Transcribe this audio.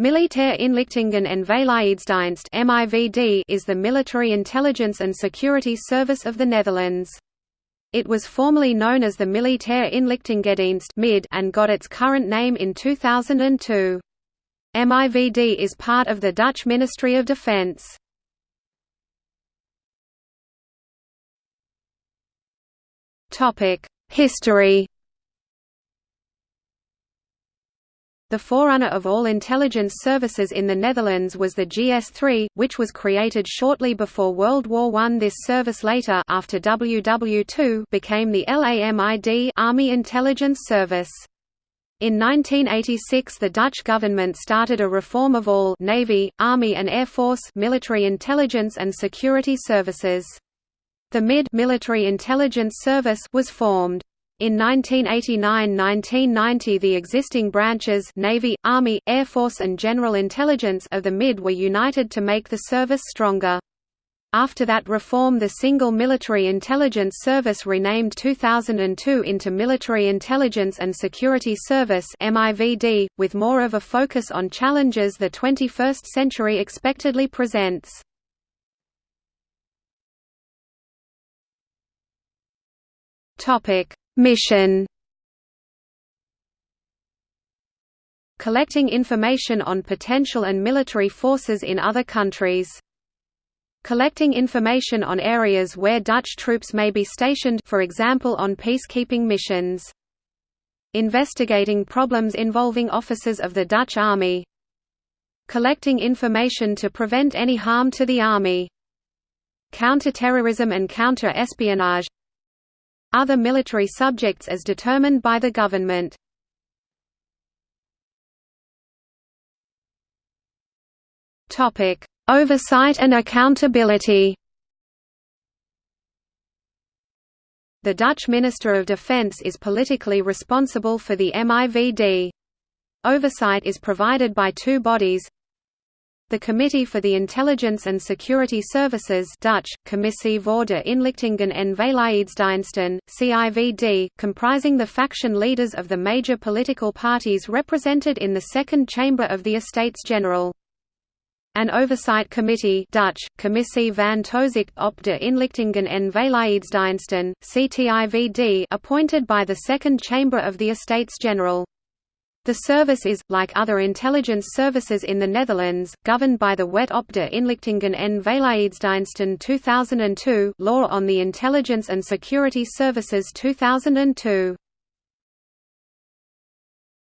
Militaire Inlichtingen en Veiligheidsdienst is the military intelligence and security service of the Netherlands. It was formerly known as the Militaire Inlichtingendienst and got its current name in 2002. MIVD is part of the Dutch Ministry of Defence. History The forerunner of all intelligence services in the Netherlands was the GS-3, which was created shortly before World War I. This service later after WW II became the LAMID Army Intelligence Service. In 1986 the Dutch government started a reform of all Navy, Army and Air Force military intelligence and security services. The MID military intelligence service was formed. In 1989–1990 the existing branches Navy, Army, Air Force and General Intelligence of the MID were united to make the service stronger. After that reform the single Military Intelligence Service renamed 2002 into Military Intelligence and Security Service with more of a focus on challenges the 21st century expectedly presents. Mission Collecting information on potential and military forces in other countries. Collecting information on areas where Dutch troops may be stationed for example on peacekeeping missions. Investigating problems involving officers of the Dutch Army. Collecting information to prevent any harm to the Army. Counter-terrorism and counter-espionage other military subjects as determined by the government. Topic: Oversight and accountability. The Dutch Minister of Defence is politically responsible for the MIVD. Oversight is provided by two bodies the Committee for the Intelligence and Security Services Dutch, Commissie voor de Inlichtingen en Veiligheidsdiensten, CIVD, comprising the faction leaders of the major political parties represented in the Second Chamber of the Estates General. An Oversight Committee Dutch, Commissie van Toezicht op de Inlichtingen en Veiligheidsdiensten, CTIVD appointed by the Second Chamber of the Estates General. The service is, like other intelligence services in the Netherlands, governed by the Wet op Inlichtingen en Veiligheidsdiensten 2002 Law on the Intelligence and Security Services 2002.